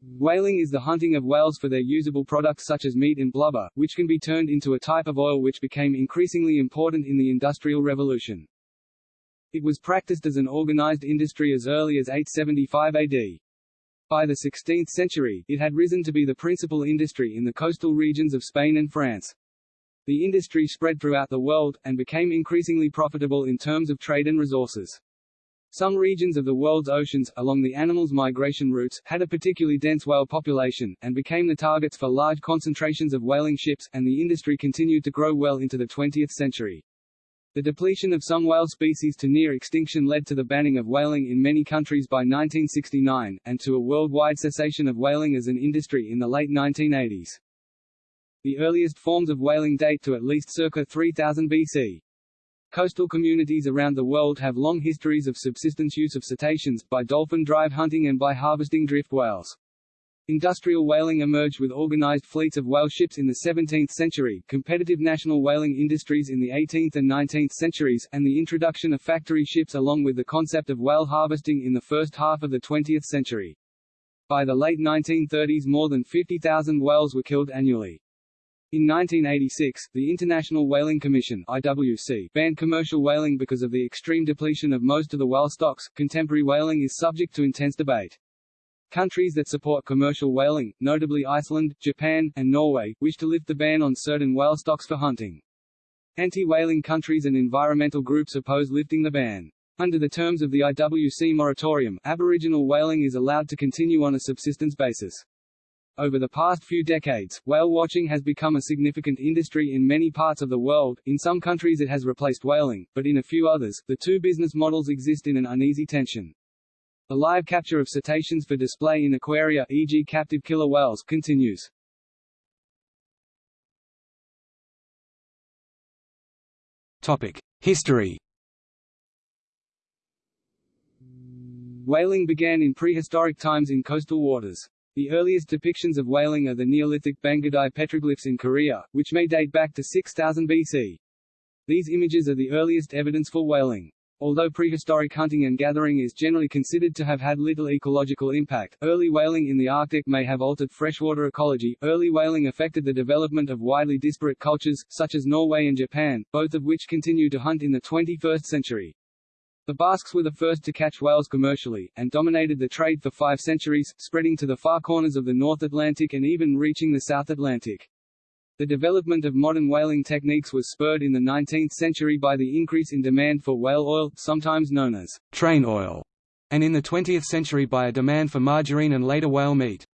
Whaling is the hunting of whales for their usable products such as meat and blubber, which can be turned into a type of oil which became increasingly important in the Industrial Revolution. It was practiced as an organized industry as early as 875 AD. By the 16th century, it had risen to be the principal industry in the coastal regions of Spain and France. The industry spread throughout the world, and became increasingly profitable in terms of trade and resources. Some regions of the world's oceans, along the animals' migration routes, had a particularly dense whale population, and became the targets for large concentrations of whaling ships, and the industry continued to grow well into the 20th century. The depletion of some whale species to near extinction led to the banning of whaling in many countries by 1969, and to a worldwide cessation of whaling as an industry in the late 1980s. The earliest forms of whaling date to at least circa 3000 BC. Coastal communities around the world have long histories of subsistence use of cetaceans, by dolphin drive hunting and by harvesting drift whales. Industrial whaling emerged with organized fleets of whale ships in the 17th century, competitive national whaling industries in the 18th and 19th centuries, and the introduction of factory ships along with the concept of whale harvesting in the first half of the 20th century. By the late 1930s more than 50,000 whales were killed annually. In 1986, the International Whaling Commission (IWC) banned commercial whaling because of the extreme depletion of most of the whale stocks. Contemporary whaling is subject to intense debate. Countries that support commercial whaling, notably Iceland, Japan, and Norway, wish to lift the ban on certain whale stocks for hunting. Anti-whaling countries and environmental groups oppose lifting the ban. Under the terms of the IWC moratorium, Aboriginal whaling is allowed to continue on a subsistence basis. Over the past few decades, whale watching has become a significant industry in many parts of the world. In some countries it has replaced whaling, but in a few others, the two business models exist in an uneasy tension. The live capture of cetaceans for display in aquaria e.g. captive killer whales continues. Topic: History. Whaling began in prehistoric times in coastal waters. The earliest depictions of whaling are the Neolithic Bangudae petroglyphs in Korea, which may date back to 6000 BC. These images are the earliest evidence for whaling. Although prehistoric hunting and gathering is generally considered to have had little ecological impact, early whaling in the Arctic may have altered freshwater ecology. Early whaling affected the development of widely disparate cultures, such as Norway and Japan, both of which continue to hunt in the 21st century. The Basques were the first to catch whales commercially, and dominated the trade for five centuries, spreading to the far corners of the North Atlantic and even reaching the South Atlantic. The development of modern whaling techniques was spurred in the 19th century by the increase in demand for whale oil, sometimes known as train oil, and in the 20th century by a demand for margarine and later whale meat.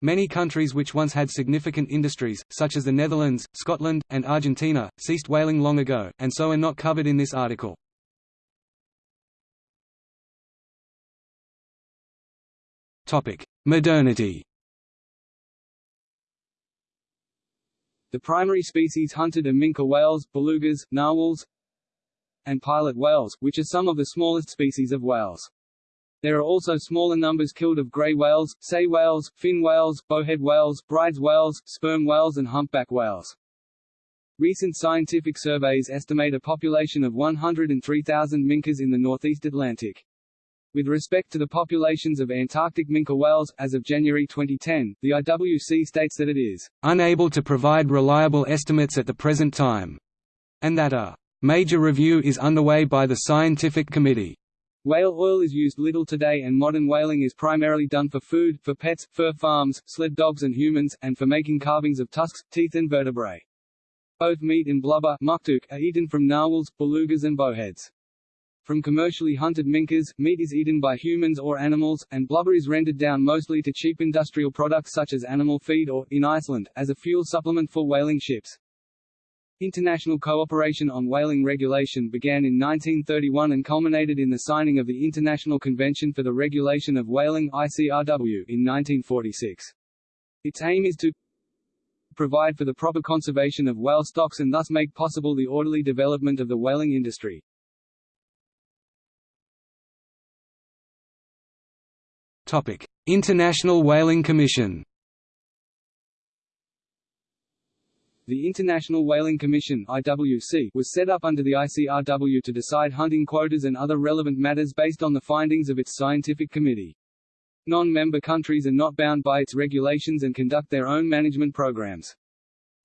Many countries which once had significant industries, such as the Netherlands, Scotland, and Argentina, ceased whaling long ago, and so are not covered in this article. Modernity The primary species hunted are minke whales, belugas, narwhals, and pilot whales, which are some of the smallest species of whales. There are also smaller numbers killed of grey whales, sei whales, fin whales, bowhead whales, Bryde's whales, sperm whales and humpback whales. Recent scientific surveys estimate a population of 103,000 minkes in the northeast Atlantic. With respect to the populations of Antarctic minke whales, as of January 2010, the IWC states that it is unable to provide reliable estimates at the present time, and that a major review is underway by the scientific committee. Whale oil is used little today and modern whaling is primarily done for food, for pets, fur farms, sled dogs and humans, and for making carvings of tusks, teeth and vertebrae. Both meat and blubber are eaten from narwhals, belugas and bowheads. From commercially hunted minkes, meat is eaten by humans or animals, and blubber is rendered down mostly to cheap industrial products such as animal feed or, in Iceland, as a fuel supplement for whaling ships. International cooperation on whaling regulation began in 1931 and culminated in the signing of the International Convention for the Regulation of Whaling ICRW in 1946. Its aim is to provide for the proper conservation of whale stocks and thus make possible the orderly development of the whaling industry. International Whaling Commission. The International Whaling Commission (IWC) was set up under the ICRW to decide hunting quotas and other relevant matters based on the findings of its scientific committee. Non-member countries are not bound by its regulations and conduct their own management programs.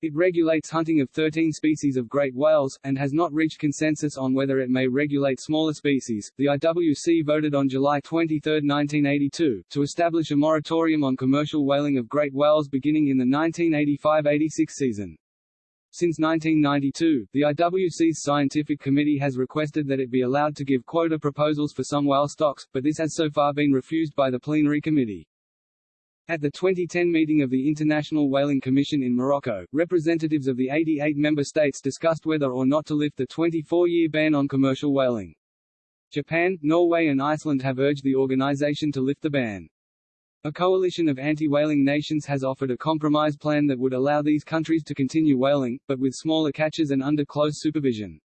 It regulates hunting of 13 species of great whales, and has not reached consensus on whether it may regulate smaller species. The IWC voted on July 23, 1982, to establish a moratorium on commercial whaling of great whales beginning in the 1985-86 season. Since 1992, the IWC's scientific committee has requested that it be allowed to give quota proposals for some whale stocks, but this has so far been refused by the plenary committee. At the 2010 meeting of the International Whaling Commission in Morocco, representatives of the 88 member states discussed whether or not to lift the 24-year ban on commercial whaling. Japan, Norway and Iceland have urged the organization to lift the ban. A coalition of anti-whaling nations has offered a compromise plan that would allow these countries to continue whaling, but with smaller catches and under close supervision.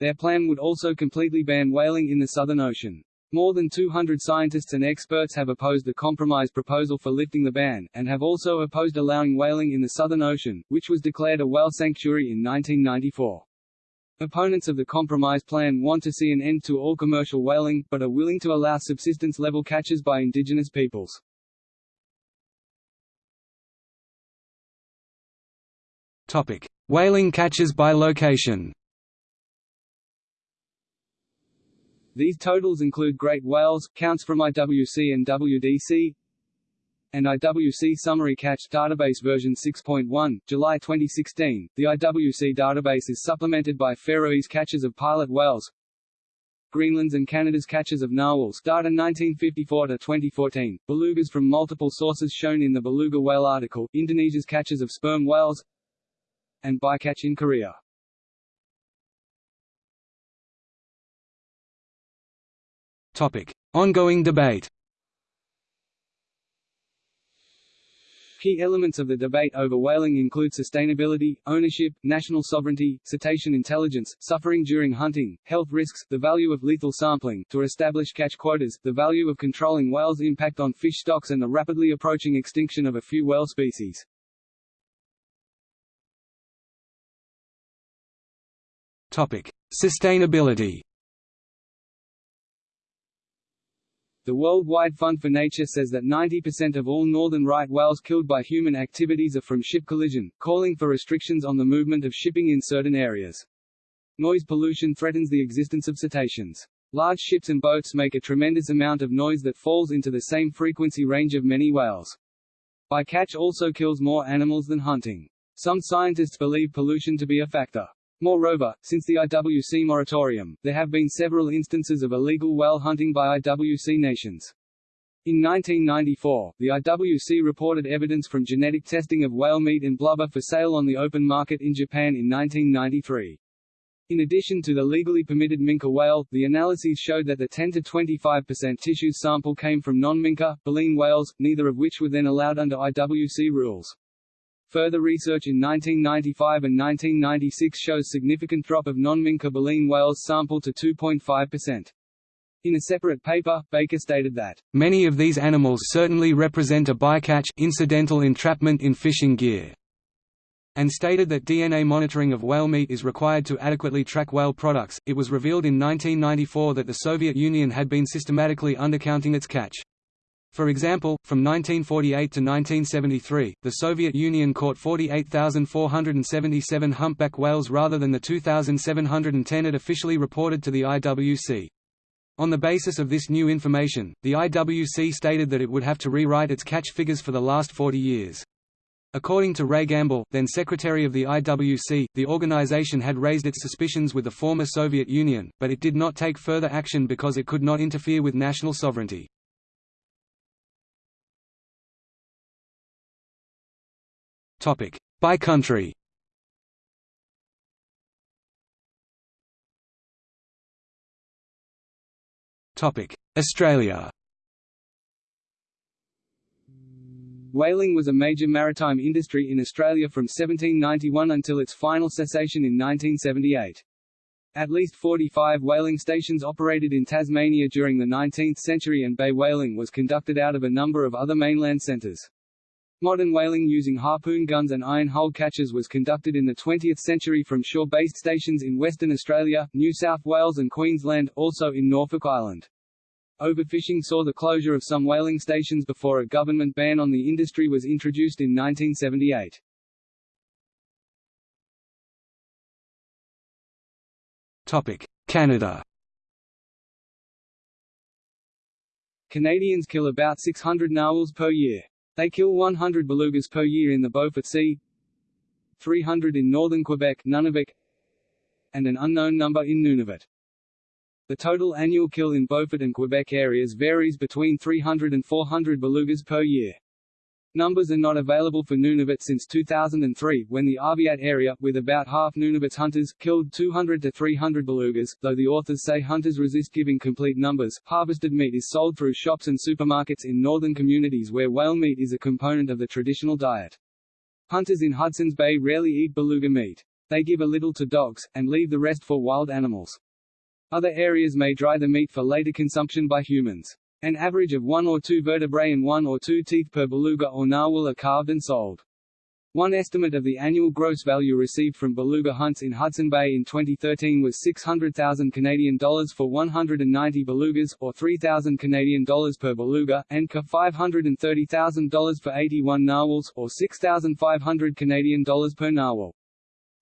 Their plan would also completely ban whaling in the Southern Ocean. More than 200 scientists and experts have opposed the compromise proposal for lifting the ban, and have also opposed allowing whaling in the Southern Ocean, which was declared a whale sanctuary in 1994. Opponents of the compromise plan want to see an end to all commercial whaling, but are willing to allow subsistence-level catches by indigenous peoples. Topic: Whaling catches by location. These totals include great whales, counts from IWC and WDC, and IWC Summary Catch Database version 6.1, July 2016. The IWC database is supplemented by Faroese catches of pilot whales, Greenland's and Canada's catches of narwhals data 1954 to 2014, belugas from multiple sources shown in the beluga whale article, Indonesia's catches of sperm whales, and bycatch in Korea. Topic: Ongoing debate. Key elements of the debate over whaling include sustainability, ownership, national sovereignty, cetacean intelligence, suffering during hunting, health risks, the value of lethal sampling, to establish catch quotas, the value of controlling whales' impact on fish stocks and the rapidly approaching extinction of a few whale species. Topic: Sustainability. The Worldwide Fund for Nature says that 90% of all northern right whales killed by human activities are from ship collision, calling for restrictions on the movement of shipping in certain areas. Noise pollution threatens the existence of cetaceans. Large ships and boats make a tremendous amount of noise that falls into the same frequency range of many whales. Bycatch also kills more animals than hunting. Some scientists believe pollution to be a factor. Moreover, since the IWC moratorium, there have been several instances of illegal whale hunting by IWC nations. In 1994, the IWC reported evidence from genetic testing of whale meat and blubber for sale on the open market in Japan in 1993. In addition to the legally permitted minke whale, the analyses showed that the 10 to 25% tissue sample came from non-minke, baleen whales, neither of which were then allowed under IWC rules. Further research in 1995 and 1996 shows significant drop of non-minke baleen whales sample to 2.5%. In a separate paper, Baker stated that, "...many of these animals certainly represent a bycatch incidental entrapment in fishing gear." and stated that DNA monitoring of whale meat is required to adequately track whale products. It was revealed in 1994 that the Soviet Union had been systematically undercounting its catch. For example, from 1948 to 1973, the Soviet Union caught 48,477 humpback whales rather than the 2,710 it officially reported to the IWC. On the basis of this new information, the IWC stated that it would have to rewrite its catch figures for the last 40 years. According to Ray Gamble, then secretary of the IWC, the organization had raised its suspicions with the former Soviet Union, but it did not take further action because it could not interfere with national sovereignty. Topic: By country. Topic: Australia. Whaling was a major maritime industry in Australia from 1791 until its final cessation in 1978. At least 45 whaling stations operated in Tasmania during the 19th century and bay whaling was conducted out of a number of other mainland centres. Modern whaling using harpoon guns and iron hull catches was conducted in the 20th century from shore-based stations in Western Australia, New South Wales and Queensland, also in Norfolk Island. Overfishing saw the closure of some whaling stations before a government ban on the industry was introduced in 1978. Topic: Canada Canadians kill about 600 narwhals per year. They kill 100 belugas per year in the Beaufort Sea, 300 in northern Quebec Nunavut, and an unknown number in Nunavut. The total annual kill in Beaufort and Quebec areas varies between 300 and 400 belugas per year. Numbers are not available for Nunavut since 2003, when the Arviat area, with about half Nunavut's hunters, killed 200 to 300 belugas. Though the authors say hunters resist giving complete numbers, harvested meat is sold through shops and supermarkets in northern communities where whale meat is a component of the traditional diet. Hunters in Hudson's Bay rarely eat beluga meat. They give a little to dogs, and leave the rest for wild animals. Other areas may dry the meat for later consumption by humans. An average of one or two vertebrae and one or two teeth per beluga or narwhal are carved and sold. One estimate of the annual gross value received from beluga hunts in Hudson Bay in 2013 was 600,000 Canadian dollars for 190 belugas, or 3,000 Canadian dollars per beluga, and ca $530,000 for 81 narwhals, or 6,500 Canadian dollars per narwhal.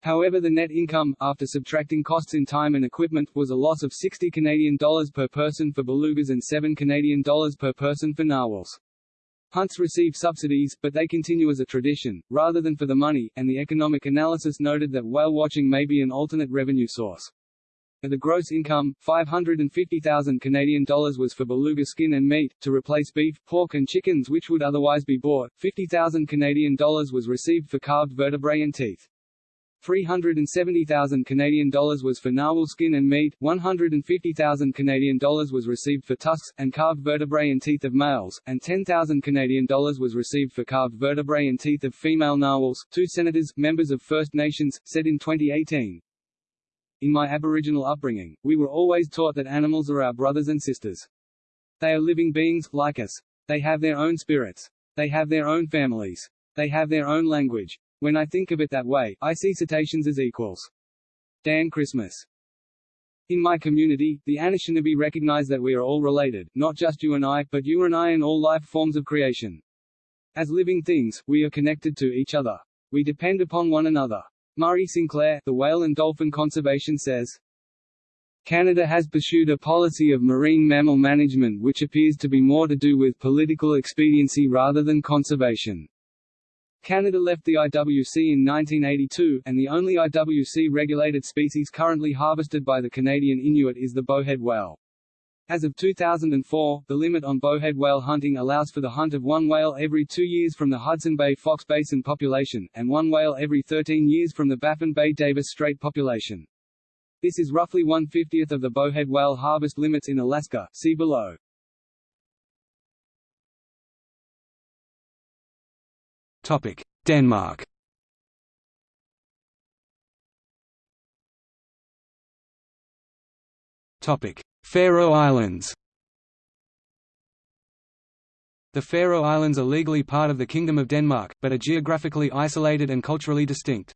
However the net income, after subtracting costs in time and equipment, was a loss of 60 Canadian dollars per person for belugas and 7 Canadian dollars per person for narwhals. Hunts receive subsidies, but they continue as a tradition, rather than for the money, and the economic analysis noted that whale watching may be an alternate revenue source. Of the gross income, 550,000 Canadian dollars was for beluga skin and meat, to replace beef, pork and chickens which would otherwise be bought, 50,000 Canadian dollars was received for carved vertebrae and teeth. 370,000 Canadian dollars was for narwhal skin and meat, 150,000 Canadian dollars was received for tusks and carved vertebrae and teeth of males, and 10,000 Canadian dollars was received for carved vertebrae and teeth of female narwhals. Two senators, members of First Nations, said in 2018. In my Aboriginal upbringing, we were always taught that animals are our brothers and sisters. They are living beings, like us. They have their own spirits. They have their own families. They have their own language. When I think of it that way, I see cetaceans as equals. Dan Christmas. In my community, the Anishinaabe recognize that we are all related, not just you and I, but you and I and all life forms of creation. As living things, we are connected to each other. We depend upon one another. Murray Sinclair, the Whale and Dolphin Conservation says, Canada has pursued a policy of marine mammal management which appears to be more to do with political expediency rather than conservation. Canada left the IWC in 1982, and the only IWC-regulated species currently harvested by the Canadian Inuit is the bowhead whale. As of 2004, the limit on bowhead whale hunting allows for the hunt of one whale every two years from the Hudson Bay Fox Basin population, and one whale every 13 years from the Baffin Bay Davis Strait population. This is roughly one-fiftieth of the bowhead whale harvest limits in Alaska, see below. Topic: Denmark. Topic: Faroe Islands. The Faroe Islands are legally part of the Kingdom of Denmark, but are geographically isolated and culturally distinct.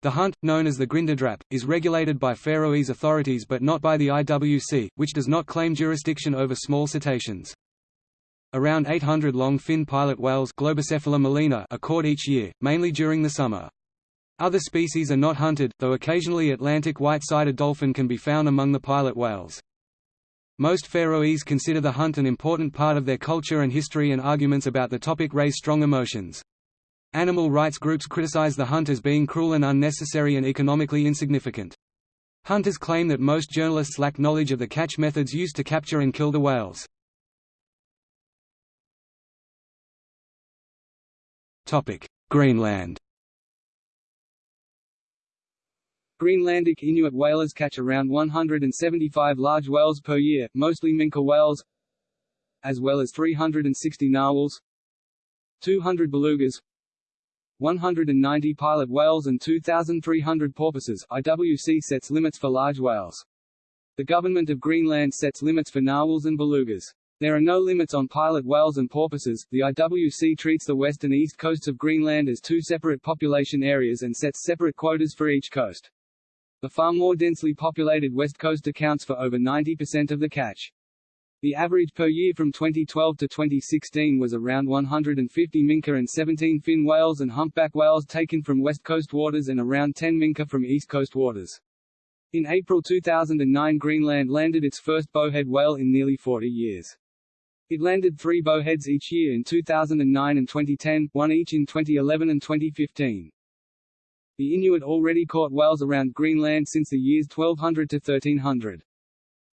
The hunt, known as the Grindadrap, is regulated by Faroese authorities but not by the IWC, which does not claim jurisdiction over small cetaceans. Around 800 long-fin pilot whales Globicephala are caught each year, mainly during the summer. Other species are not hunted, though occasionally Atlantic white-sided dolphin can be found among the pilot whales. Most Faroese consider the hunt an important part of their culture and history and arguments about the topic raise strong emotions. Animal rights groups criticize the hunt as being cruel and unnecessary and economically insignificant. Hunters claim that most journalists lack knowledge of the catch methods used to capture and kill the whales. Greenland Greenlandic Inuit whalers catch around 175 large whales per year, mostly minke whales, as well as 360 narwhals, 200 belugas, 190 pilot whales and 2,300 porpoises. IWC sets limits for large whales. The government of Greenland sets limits for narwhals and belugas. There are no limits on pilot whales and porpoises. The IWC treats the west and east coasts of Greenland as two separate population areas and sets separate quotas for each coast. The far more densely populated west coast accounts for over 90% of the catch. The average per year from 2012 to 2016 was around 150 minke and 17 fin whales and humpback whales taken from west coast waters and around 10 minke from east coast waters. In April 2009 Greenland landed its first bowhead whale in nearly 40 years. It landed three bowheads each year in 2009 and 2010, one each in 2011 and 2015. The Inuit already caught whales around Greenland since the years 1200 to 1300.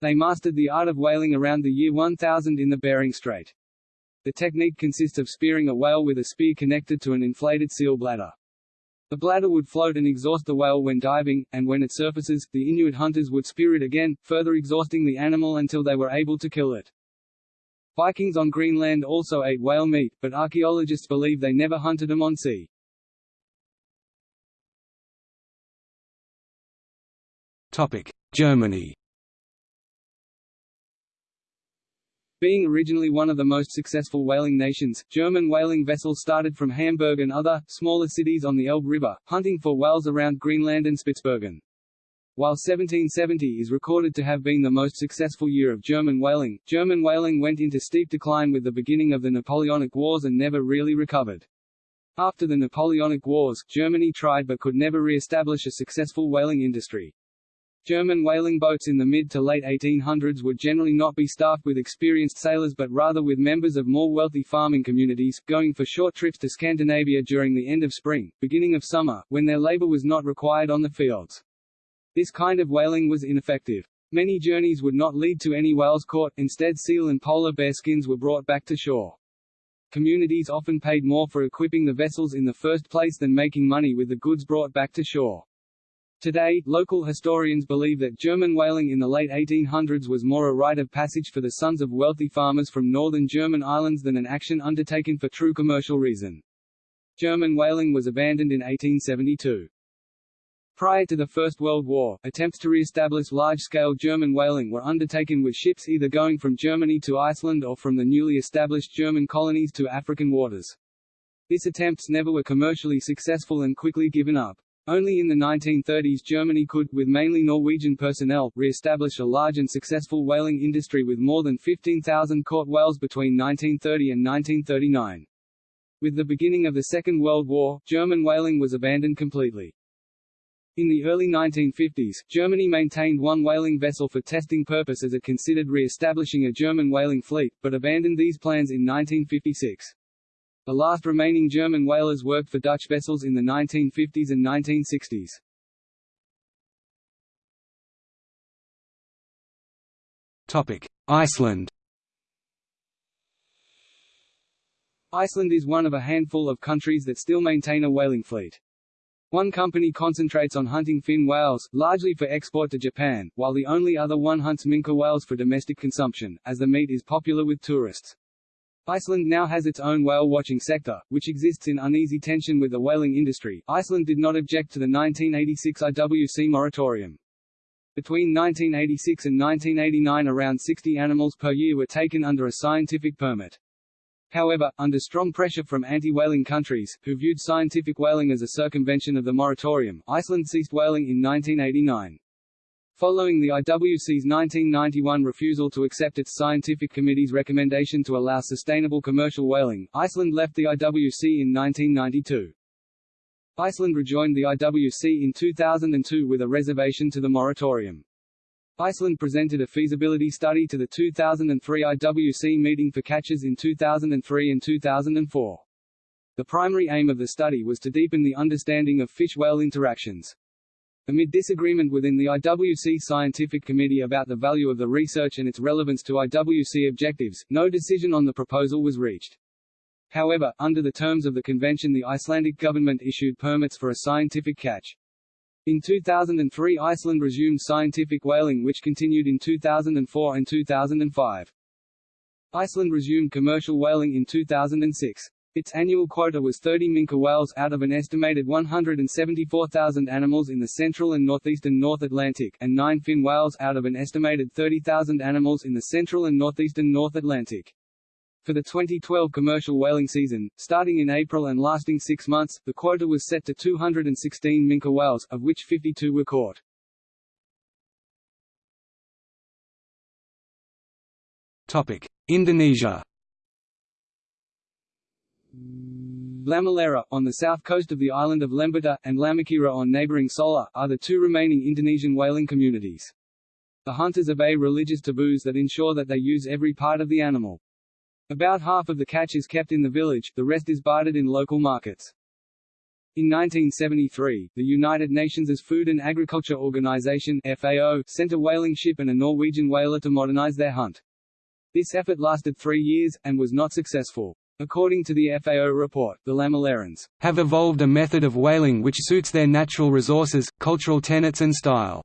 They mastered the art of whaling around the year 1000 in the Bering Strait. The technique consists of spearing a whale with a spear connected to an inflated seal bladder. The bladder would float and exhaust the whale when diving, and when it surfaces, the Inuit hunters would spear it again, further exhausting the animal until they were able to kill it. Vikings on Greenland also ate whale meat, but archaeologists believe they never hunted them on sea. Topic: Germany Being originally one of the most successful whaling nations, German whaling vessels started from Hamburg and other, smaller cities on the Elbe River, hunting for whales around Greenland and Spitsbergen. While 1770 is recorded to have been the most successful year of German whaling, German whaling went into steep decline with the beginning of the Napoleonic Wars and never really recovered. After the Napoleonic Wars, Germany tried but could never re-establish a successful whaling industry. German whaling boats in the mid to late 1800s would generally not be staffed with experienced sailors but rather with members of more wealthy farming communities, going for short trips to Scandinavia during the end of spring, beginning of summer, when their labor was not required on the fields. This kind of whaling was ineffective. Many journeys would not lead to any whales caught, instead seal and polar bear skins were brought back to shore. Communities often paid more for equipping the vessels in the first place than making money with the goods brought back to shore. Today, local historians believe that German whaling in the late 1800s was more a rite of passage for the sons of wealthy farmers from northern German islands than an action undertaken for true commercial reason. German whaling was abandoned in 1872. Prior to the First World War, attempts to re-establish large-scale German whaling were undertaken with ships either going from Germany to Iceland or from the newly established German colonies to African waters. These attempts never were commercially successful and quickly given up. Only in the 1930s Germany could, with mainly Norwegian personnel, re-establish a large and successful whaling industry with more than 15,000 caught whales between 1930 and 1939. With the beginning of the Second World War, German whaling was abandoned completely. In the early 1950s, Germany maintained one whaling vessel for testing purposes as it considered re-establishing a German whaling fleet, but abandoned these plans in 1956. The last remaining German whalers worked for Dutch vessels in the 1950s and 1960s. Topic: Iceland. Iceland is one of a handful of countries that still maintain a whaling fleet. One company concentrates on hunting fin whales, largely for export to Japan, while the only other one hunts minke whales for domestic consumption, as the meat is popular with tourists. Iceland now has its own whale-watching sector, which exists in uneasy tension with the whaling industry. Iceland did not object to the 1986 IWC moratorium. Between 1986 and 1989 around 60 animals per year were taken under a scientific permit. However, under strong pressure from anti-whaling countries, who viewed scientific whaling as a circumvention of the moratorium, Iceland ceased whaling in 1989. Following the IWC's 1991 refusal to accept its scientific committee's recommendation to allow sustainable commercial whaling, Iceland left the IWC in 1992. Iceland rejoined the IWC in 2002 with a reservation to the moratorium. Iceland presented a feasibility study to the 2003 IWC meeting for catches in 2003 and 2004. The primary aim of the study was to deepen the understanding of fish-whale interactions. Amid disagreement within the IWC Scientific Committee about the value of the research and its relevance to IWC objectives, no decision on the proposal was reached. However, under the terms of the convention the Icelandic government issued permits for a scientific catch. In 2003 Iceland resumed scientific whaling which continued in 2004 and 2005. Iceland resumed commercial whaling in 2006. Its annual quota was 30 minke whales out of an estimated 174,000 animals in the central and northeastern North Atlantic and 9 fin whales out of an estimated 30,000 animals in the central and northeastern North Atlantic. For the 2012 commercial whaling season, starting in April and lasting six months, the quota was set to 216 minke whales, of which 52 were caught. Topic: Indonesia Lamalera, on the south coast of the island of Lembata, and Lamakera on neighboring Solor, are the two remaining Indonesian whaling communities. The hunters obey religious taboos that ensure that they use every part of the animal. About half of the catch is kept in the village, the rest is bartered in local markets. In 1973, the United Nations' Food and Agriculture Organization FAO, sent a whaling ship and a Norwegian whaler to modernize their hunt. This effort lasted three years, and was not successful. According to the FAO report, the Lamalerans have evolved a method of whaling which suits their natural resources, cultural tenets and style.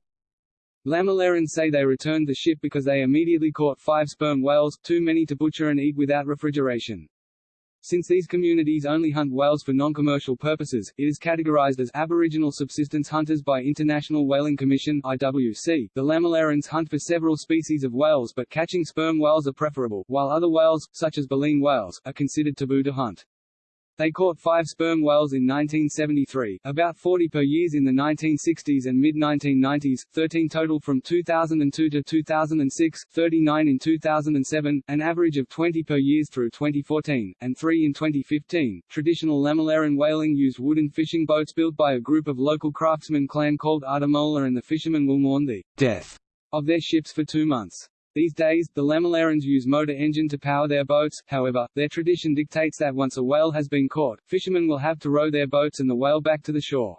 Lamalerans say they returned the ship because they immediately caught five sperm whales, too many to butcher and eat without refrigeration. Since these communities only hunt whales for non-commercial purposes, it is categorized as Aboriginal subsistence hunters by International Whaling Commission IWC. The Lamalerans hunt for several species of whales but catching sperm whales are preferable, while other whales, such as baleen whales, are considered taboo to hunt. They caught five sperm whales in 1973, about 40 per year in the 1960s and mid-1990s, 13 total from 2002 to 2006, 39 in 2007, an average of 20 per year through 2014, and 3 in 2015. Traditional Lamaleran whaling used wooden fishing boats built by a group of local craftsmen clan called Adamola and the fishermen will mourn the death of their ships for two months. These days, the Lamalerans use motor engine to power their boats, however, their tradition dictates that once a whale has been caught, fishermen will have to row their boats and the whale back to the shore.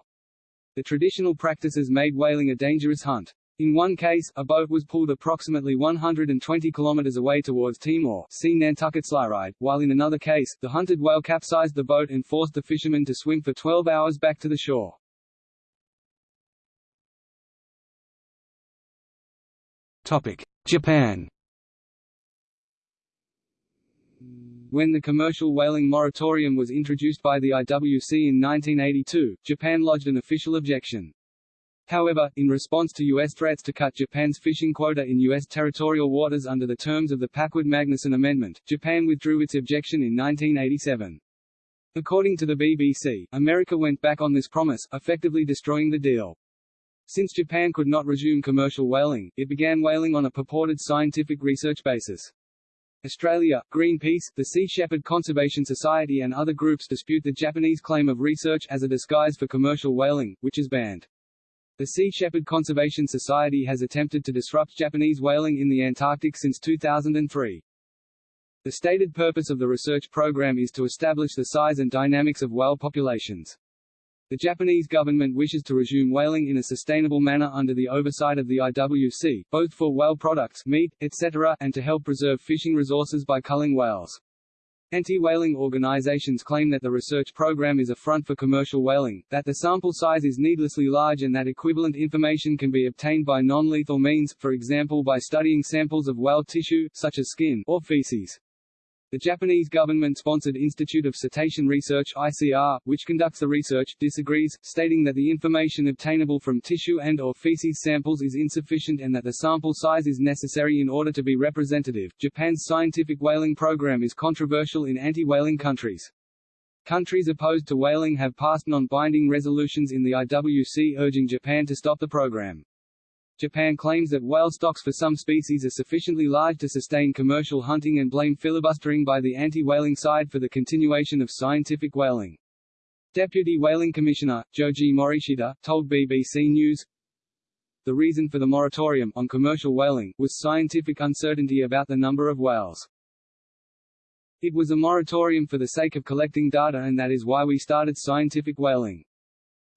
The traditional practices made whaling a dangerous hunt. In one case, a boat was pulled approximately 120 kilometers away towards Timor see Nantucket sleighride, while in another case, the hunted whale capsized the boat and forced the fishermen to swim for 12 hours back to the shore. Topic. Japan When the commercial whaling moratorium was introduced by the IWC in 1982, Japan lodged an official objection. However, in response to U.S. threats to cut Japan's fishing quota in U.S. territorial waters under the terms of the Packwood-Magnuson Amendment, Japan withdrew its objection in 1987. According to the BBC, America went back on this promise, effectively destroying the deal. Since Japan could not resume commercial whaling, it began whaling on a purported scientific research basis. Australia, Greenpeace, the Sea Shepherd Conservation Society and other groups dispute the Japanese claim of research as a disguise for commercial whaling, which is banned. The Sea Shepherd Conservation Society has attempted to disrupt Japanese whaling in the Antarctic since 2003. The stated purpose of the research program is to establish the size and dynamics of whale populations. The Japanese government wishes to resume whaling in a sustainable manner under the oversight of the IWC, both for whale products meat, etc., and to help preserve fishing resources by culling whales. Anti-whaling organizations claim that the research program is a front for commercial whaling, that the sample size is needlessly large and that equivalent information can be obtained by non-lethal means, for example by studying samples of whale tissue, such as skin, or feces. The Japanese government-sponsored Institute of Cetacean Research ICR, which conducts the research, disagrees, stating that the information obtainable from tissue and or feces samples is insufficient and that the sample size is necessary in order to be representative. Japan's scientific whaling program is controversial in anti-whaling countries. Countries opposed to whaling have passed non-binding resolutions in the IWC urging Japan to stop the program. Japan claims that whale stocks for some species are sufficiently large to sustain commercial hunting and blame filibustering by the anti-whaling side for the continuation of scientific whaling. Deputy Whaling Commissioner, Joji Morishita, told BBC News, the reason for the moratorium on commercial whaling was scientific uncertainty about the number of whales. It was a moratorium for the sake of collecting data and that is why we started scientific whaling.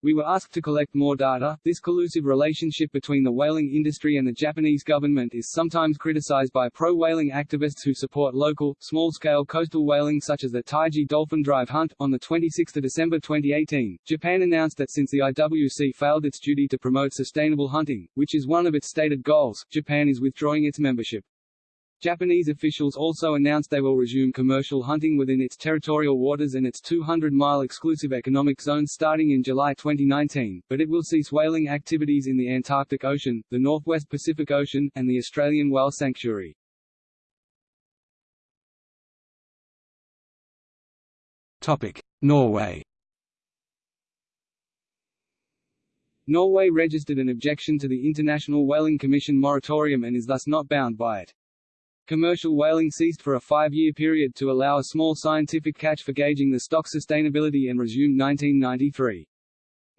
We were asked to collect more data. This collusive relationship between the whaling industry and the Japanese government is sometimes criticized by pro-whaling activists who support local, small-scale coastal whaling such as the Taiji Dolphin Drive Hunt. On 26 December 2018, Japan announced that since the IWC failed its duty to promote sustainable hunting, which is one of its stated goals, Japan is withdrawing its membership. Japanese officials also announced they will resume commercial hunting within its territorial waters and its 200-mile exclusive economic zone starting in July 2019, but it will cease whaling activities in the Antarctic Ocean, the Northwest Pacific Ocean, and the Australian Whale Sanctuary. Topic: Norway Norway registered an objection to the International Whaling Commission moratorium and is thus not bound by it. Commercial whaling ceased for a five-year period to allow a small scientific catch for gauging the stock sustainability and resumed 1993.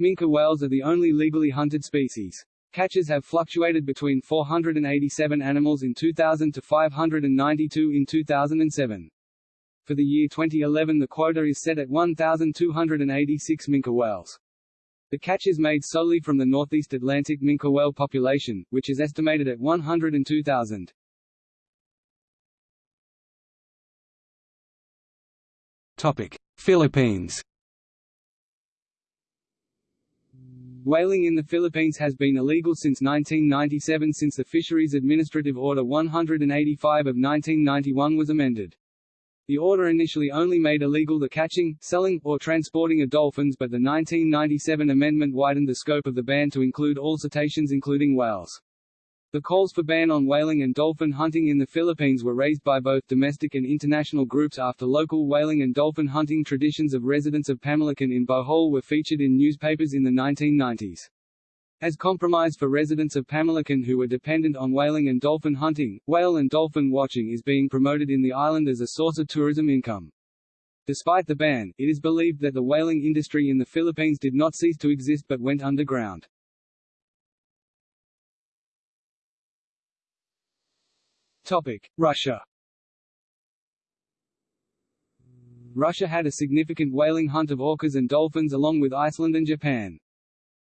Minke whales are the only legally hunted species. Catches have fluctuated between 487 animals in 2000 to 592 in 2007. For the year 2011 the quota is set at 1,286 minke whales. The catch is made solely from the northeast Atlantic minke whale population, which is estimated at 102,000. Philippines Whaling in the Philippines has been illegal since 1997 since the Fisheries Administrative Order 185 of 1991 was amended. The order initially only made illegal the catching, selling, or transporting of dolphins but the 1997 amendment widened the scope of the ban to include all cetaceans including whales. The calls for ban on whaling and dolphin hunting in the Philippines were raised by both domestic and international groups after local whaling and dolphin hunting traditions of residents of Pamilacan in Bohol were featured in newspapers in the 1990s. As compromise for residents of Pamilacan who were dependent on whaling and dolphin hunting, whale and dolphin watching is being promoted in the island as a source of tourism income. Despite the ban, it is believed that the whaling industry in the Philippines did not cease to exist but went underground. Topic: Russia. Russia had a significant whaling hunt of orcas and dolphins along with Iceland and Japan.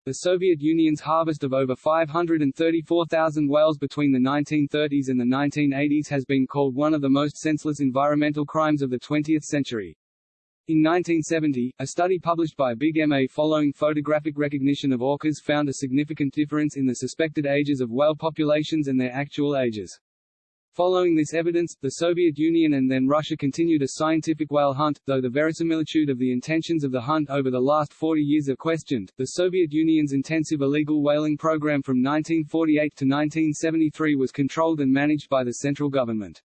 The Soviet Union's harvest of over 534,000 whales between the 1930s and the 1980s has been called one of the most senseless environmental crimes of the 20th century. In 1970, a study published by Bigg MA following photographic recognition of orcas found a significant difference in the suspected ages of whale populations and their actual ages. Following this evidence, the Soviet Union and then Russia continued a scientific whale hunt, though the verisimilitude of the intentions of the hunt over the last 40 years are questioned. The Soviet Union's intensive illegal whaling program from 1948 to 1973 was controlled and managed by the central government.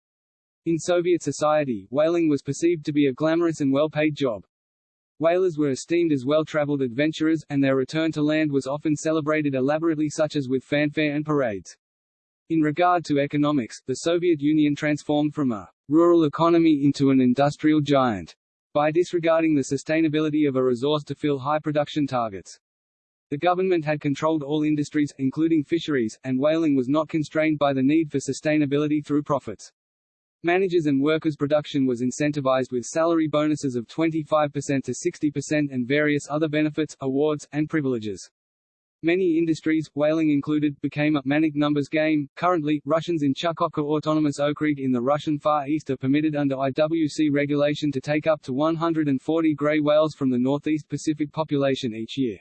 In Soviet society, whaling was perceived to be a glamorous and well-paid job. Whalers were esteemed as well-traveled adventurers, and their return to land was often celebrated elaborately such as with fanfare and parades. In regard to economics, the Soviet Union transformed from a rural economy into an industrial giant by disregarding the sustainability of a resource to fill high production targets. The government had controlled all industries, including fisheries, and whaling was not constrained by the need for sustainability through profits. Managers and workers' production was incentivized with salary bonuses of 25% to 60% and various other benefits, awards, and privileges. Many industries, whaling included, became a manic numbers game. Currently, Russians in Chukotka Autonomous Okrug in the Russian Far East are permitted under IWC regulation to take up to 140 grey whales from the northeast Pacific population each year.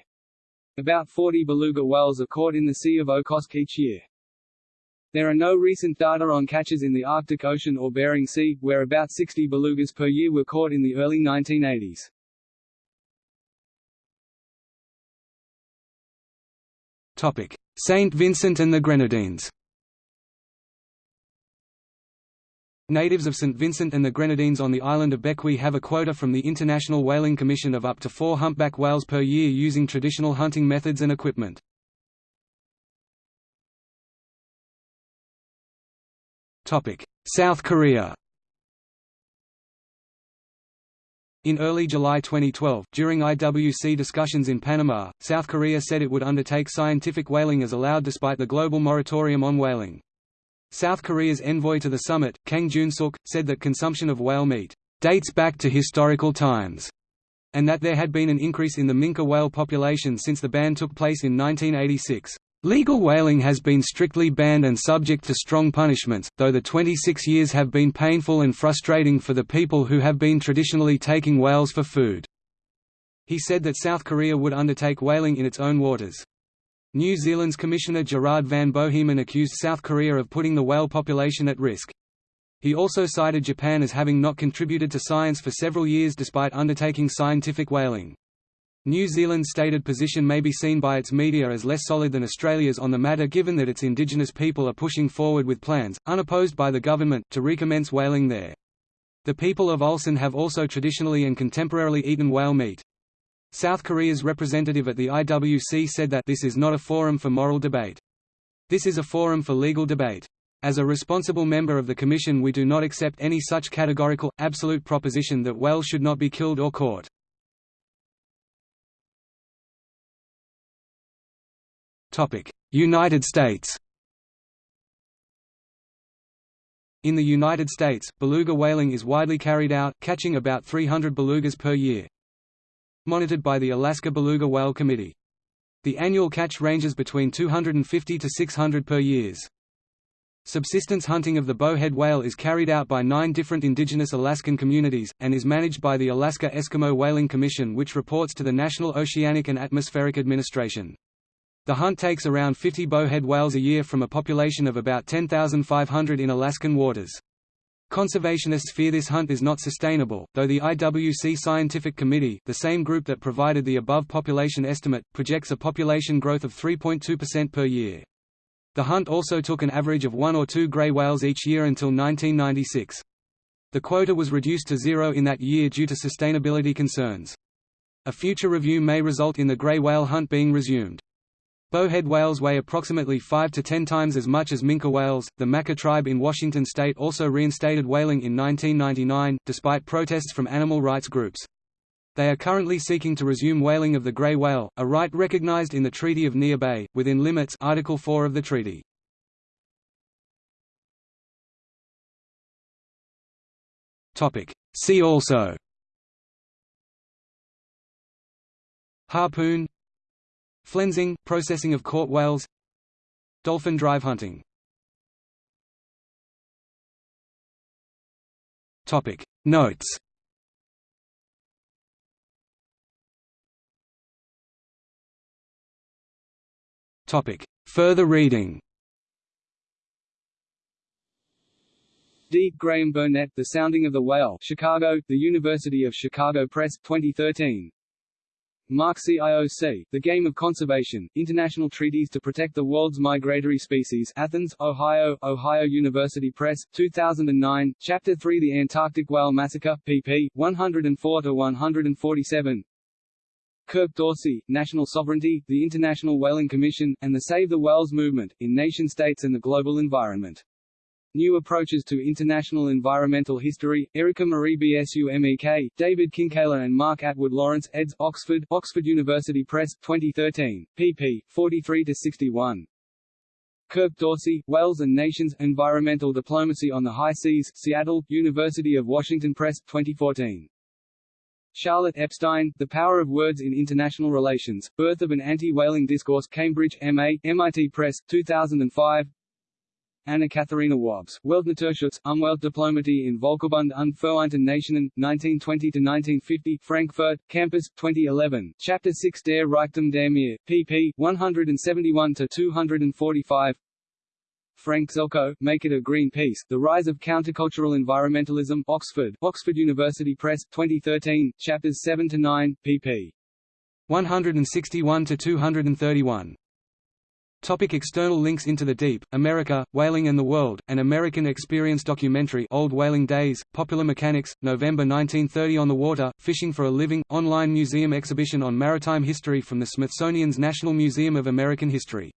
About 40 beluga whales are caught in the Sea of Okhotsk each year. There are no recent data on catches in the Arctic Ocean or Bering Sea, where about 60 belugas per year were caught in the early 1980s. Saint Vincent and the Grenadines Natives of St. Vincent and the Grenadines on the island of Bequia have a quota from the International Whaling Commission of up to four humpback whales per year using traditional hunting methods and equipment. South Korea In early July 2012, during IWC discussions in Panama, South Korea said it would undertake scientific whaling as allowed despite the global moratorium on whaling. South Korea's envoy to the summit, Kang Jun-suk, said that consumption of whale meat dates back to historical times, and that there had been an increase in the minke whale population since the ban took place in 1986. Legal whaling has been strictly banned and subject to strong punishments, though the 26 years have been painful and frustrating for the people who have been traditionally taking whales for food. He said that South Korea would undertake whaling in its own waters. New Zealand's Commissioner Gerard van Bohemen accused South Korea of putting the whale population at risk. He also cited Japan as having not contributed to science for several years despite undertaking scientific whaling. New Zealand's stated position may be seen by its media as less solid than Australia's on the matter given that its indigenous people are pushing forward with plans, unopposed by the government, to recommence whaling there. The people of Ulsan have also traditionally and contemporarily eaten whale meat. South Korea's representative at the IWC said that this is not a forum for moral debate. This is a forum for legal debate. As a responsible member of the Commission we do not accept any such categorical, absolute proposition that whales should not be killed or caught. United States In the United States, beluga whaling is widely carried out, catching about 300 belugas per year. Monitored by the Alaska Beluga Whale Committee. The annual catch ranges between 250 to 600 per years. Subsistence hunting of the bowhead whale is carried out by nine different indigenous Alaskan communities, and is managed by the Alaska Eskimo Whaling Commission which reports to the National Oceanic and Atmospheric Administration. The hunt takes around 50 bowhead whales a year from a population of about 10,500 in Alaskan waters. Conservationists fear this hunt is not sustainable, though the IWC Scientific Committee the same group that provided the above population estimate, projects a population growth of 3.2% per year. The hunt also took an average of one or two gray whales each year until 1996. The quota was reduced to zero in that year due to sustainability concerns. A future review may result in the gray whale hunt being resumed. Bowhead whales weigh approximately 5 to 10 times as much as minke whales. The Makah tribe in Washington state also reinstated whaling in 1999, despite protests from animal rights groups. They are currently seeking to resume whaling of the gray whale, a right recognized in the Treaty of Neah Bay, within limits Article 4 of the treaty. See also Harpoon Flensing, processing of caught whales Dolphin drive hunting. Notes. Further reading. D. Graham Burnett The Sounding of the Whale Chicago, The University of Chicago Press, 2013 Mark CIOC, The Game of Conservation, International Treaties to Protect the World's Migratory Species Athens, Ohio, Ohio University Press, 2009, Chapter 3 The Antarctic Whale Massacre, pp. 104–147 Kurk Dorsey, National Sovereignty, the International Whaling Commission, and the Save the Whales movement, in nation-states and the global environment. New Approaches to International Environmental History, Erica Marie BSU David Kinkela and Mark Atwood Lawrence, eds. Oxford, Oxford University Press, 2013, pp. 43–61. Kurk Dorsey, Whales and Nations, Environmental Diplomacy on the High Seas, Seattle, University of Washington Press, 2014. Charlotte Epstein, The Power of Words in International Relations, Birth of an Anti-Whaling Discourse Cambridge, MA, MIT Press, 2005 Anna Katharina Wöbse, Weltnaturschutzes, Umweltdiplomatie in Völkerbund und Vereinten Nationen, 1920–1950, Frankfurt, Campus, 2011, Chapter 6 Der Reichtum der Meer, pp. 171–245 Frank Zelko, Make It a Green Peace, The Rise of Countercultural Environmentalism Oxford, Oxford University Press, 2013, Chapters 7–9, pp. 161–231 Topic external links Into the Deep, America, Whaling and the World, an American experience documentary Old Whaling Days, Popular Mechanics, November 1930 On the Water, Fishing for a Living, online museum exhibition on maritime history from the Smithsonian's National Museum of American History